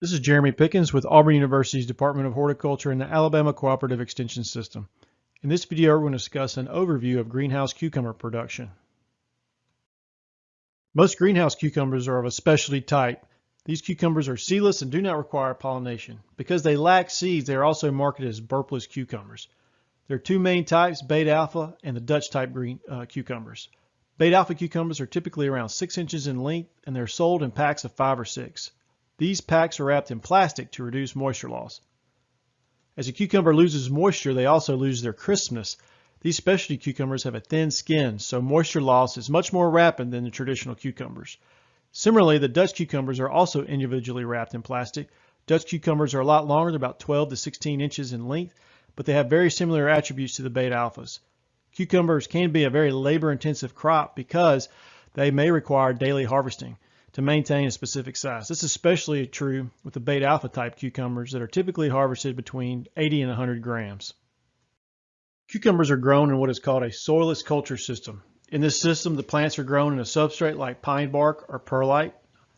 This is Jeremy Pickens with Auburn University's Department of Horticulture and the Alabama Cooperative Extension System. In this video, we're going to discuss an overview of greenhouse cucumber production. Most greenhouse cucumbers are of a specialty type. These cucumbers are seedless and do not require pollination. Because they lack seeds, they are also marketed as burpless cucumbers. There are two main types, Beit Alpha and the Dutch type green uh, cucumbers. Beit Alpha cucumbers are typically around 6 inches in length and they're sold in packs of 5 or 6. These packs are wrapped in plastic to reduce moisture loss. As a cucumber loses moisture, they also lose their crispness. These specialty cucumbers have a thin skin, so moisture loss is much more rapid than the traditional cucumbers. Similarly, the Dutch cucumbers are also individually wrapped in plastic. Dutch cucumbers are a lot longer, about 12 to 16 inches in length, but they have very similar attributes to the beta alphas. Cucumbers can be a very labor intensive crop because they may require daily harvesting to maintain a specific size. This is especially true with the Beit Alpha type cucumbers that are typically harvested between 80 and 100 grams. Cucumbers are grown in what is called a soilless culture system. In this system, the plants are grown in a substrate like pine bark or perlite.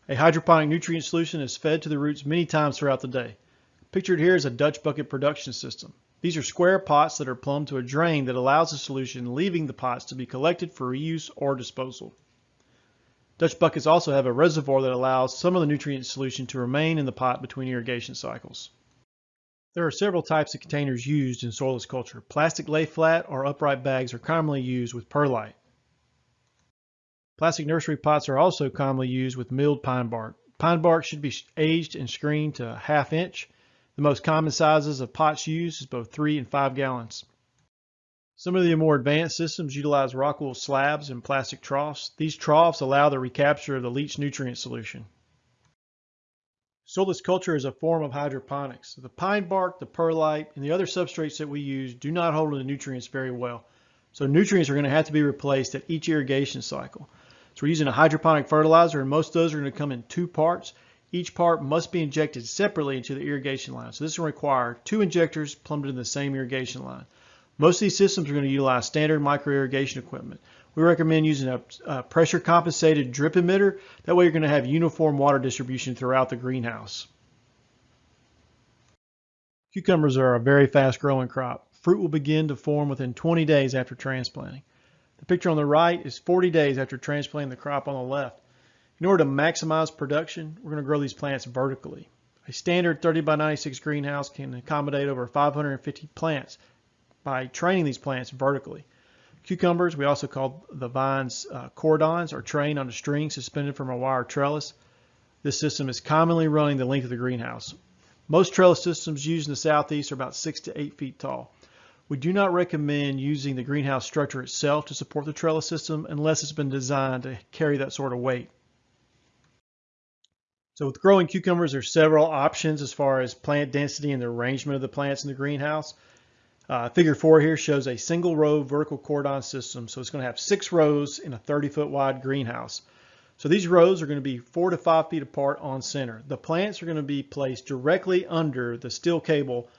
A hydroponic nutrient solution is fed to the roots many times throughout the day. Pictured here is a Dutch bucket production system. These are square pots that are plumbed to a drain that allows the solution leaving the pots to be collected for reuse or disposal. Dutch buckets also have a reservoir that allows some of the nutrient solution to remain in the pot between irrigation cycles. There are several types of containers used in soilless culture. Plastic lay flat or upright bags are commonly used with perlite. Plastic nursery pots are also commonly used with milled pine bark. Pine bark should be aged and screened to a half inch. The most common sizes of pots used is both 3 and 5 gallons. Some of the more advanced systems utilize rockwool slabs and plastic troughs. These troughs allow the recapture of the leached nutrient solution. Soilless culture is a form of hydroponics. The pine bark, the perlite, and the other substrates that we use do not hold the nutrients very well. So nutrients are going to have to be replaced at each irrigation cycle. So we're using a hydroponic fertilizer and most of those are going to come in two parts. Each part must be injected separately into the irrigation line. So this will require two injectors plumbed in the same irrigation line. Most of these systems are going to utilize standard micro irrigation equipment. We recommend using a, a pressure compensated drip emitter. That way you're going to have uniform water distribution throughout the greenhouse. Cucumbers are a very fast growing crop. Fruit will begin to form within 20 days after transplanting. The picture on the right is 40 days after transplanting the crop on the left. In order to maximize production, we're going to grow these plants vertically. A standard 30 by 96 greenhouse can accommodate over 550 plants by training these plants vertically. Cucumbers, we also call the vines uh, cordons, are trained on a string suspended from a wire trellis. This system is commonly running the length of the greenhouse. Most trellis systems used in the southeast are about six to eight feet tall. We do not recommend using the greenhouse structure itself to support the trellis system unless it's been designed to carry that sort of weight. So with growing cucumbers, there's several options as far as plant density and the arrangement of the plants in the greenhouse. Uh, figure four here shows a single row vertical cordon system. So it's going to have six rows in a 30 foot wide greenhouse. So these rows are going to be four to five feet apart on center. The plants are going to be placed directly under the steel cable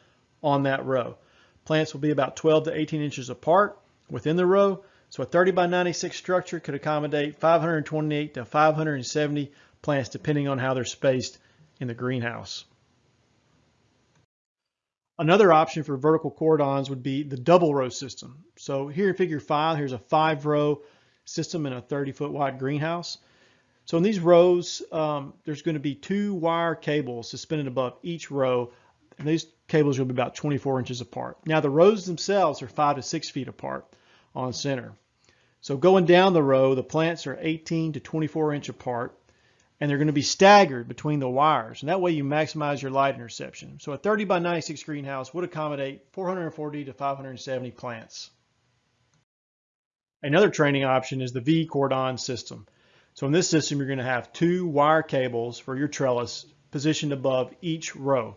on that row. Plants will be about 12 to 18 inches apart within the row. So a 30 by 96 structure could accommodate 528 to 570 plants depending on how they're spaced in the greenhouse. Another option for vertical cordons would be the double row system. So here in figure five, here's a five row system in a 30 foot wide greenhouse. So in these rows, um, there's going to be two wire cables suspended above each row. And these cables will be about 24 inches apart. Now the rows themselves are five to six feet apart on center. So going down the row, the plants are 18 to 24 inch apart and they're going to be staggered between the wires. And that way you maximize your light interception. So a 30 by 96 greenhouse would accommodate 440 to 570 plants. Another training option is the V cordon system. So in this system, you're going to have two wire cables for your trellis positioned above each row.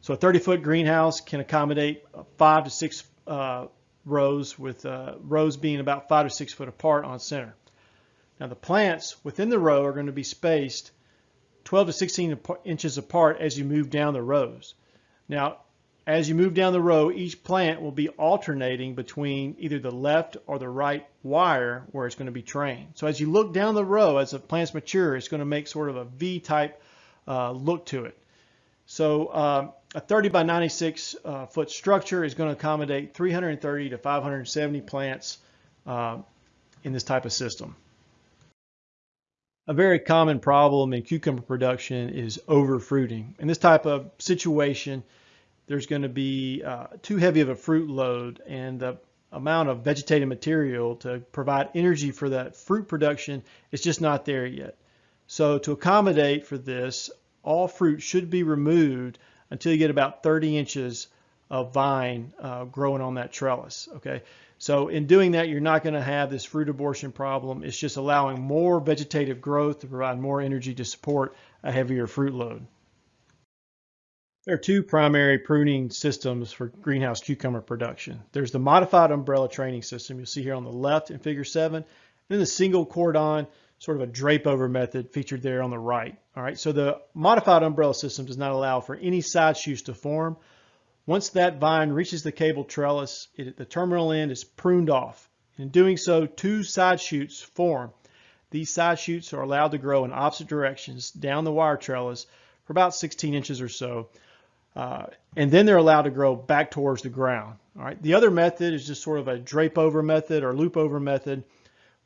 So a 30 foot greenhouse can accommodate five to six uh, rows with uh, rows being about five to six foot apart on center. Now the plants within the row are going to be spaced 12 to 16 inches apart as you move down the rows. Now, as you move down the row, each plant will be alternating between either the left or the right wire where it's going to be trained. So as you look down the row, as the plants mature, it's going to make sort of a V-type uh, look to it. So um, a 30 by 96 uh, foot structure is going to accommodate 330 to 570 plants uh, in this type of system. A very common problem in cucumber production is overfruiting. In this type of situation, there's going to be uh, too heavy of a fruit load and the amount of vegetative material to provide energy for that fruit production is just not there yet. So to accommodate for this, all fruit should be removed until you get about 30 inches of vine uh, growing on that trellis. Okay, so in doing that, you're not going to have this fruit abortion problem. It's just allowing more vegetative growth to provide more energy to support a heavier fruit load. There are two primary pruning systems for greenhouse cucumber production. There's the modified umbrella training system you'll see here on the left in figure 7, and then the single cordon sort of a drape over method featured there on the right. All right, so the modified umbrella system does not allow for any side shoots to form. Once that vine reaches the cable trellis, it, the terminal end is pruned off. In doing so, two side shoots form. These side shoots are allowed to grow in opposite directions down the wire trellis for about 16 inches or so. Uh, and then they're allowed to grow back towards the ground. All right. The other method is just sort of a drape over method or loop over method,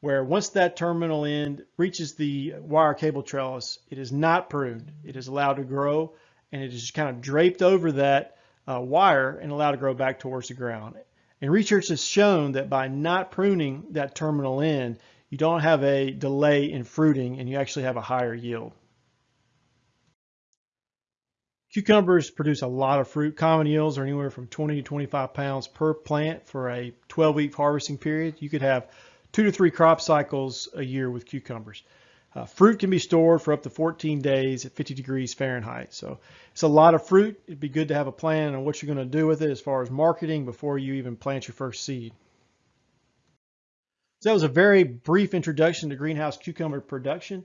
where once that terminal end reaches the wire cable trellis, it is not pruned. It is allowed to grow, and it is kind of draped over that uh, wire and allowed to grow back towards the ground. And research has shown that by not pruning that terminal end, you don't have a delay in fruiting, and you actually have a higher yield. Cucumbers produce a lot of fruit. Common yields are anywhere from 20 to 25 pounds per plant for a 12-week harvesting period. You could have two to three crop cycles a year with cucumbers. Uh, fruit can be stored for up to 14 days at 50 degrees Fahrenheit. So it's a lot of fruit. It'd be good to have a plan on what you're going to do with it as far as marketing before you even plant your first seed. So that was a very brief introduction to greenhouse cucumber production.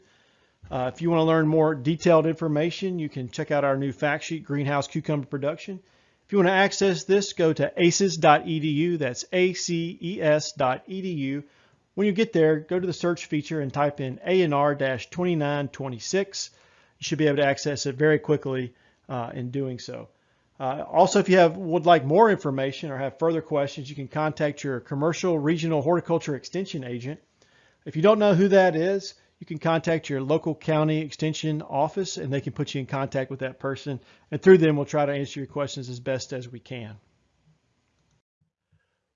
Uh, if you want to learn more detailed information, you can check out our new fact sheet, Greenhouse Cucumber Production. If you want to access this, go to aces.edu. That's aces.edu. When you get there, go to the search feature and type in ANR-2926. You should be able to access it very quickly uh, in doing so. Uh, also, if you have would like more information or have further questions, you can contact your commercial regional horticulture extension agent. If you don't know who that is, you can contact your local county extension office and they can put you in contact with that person. And through them, we'll try to answer your questions as best as we can.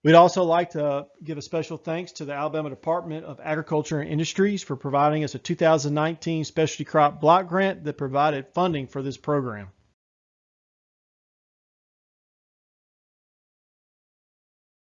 We'd also like to give a special thanks to the Alabama Department of Agriculture and Industries for providing us a 2019 specialty crop block grant that provided funding for this program.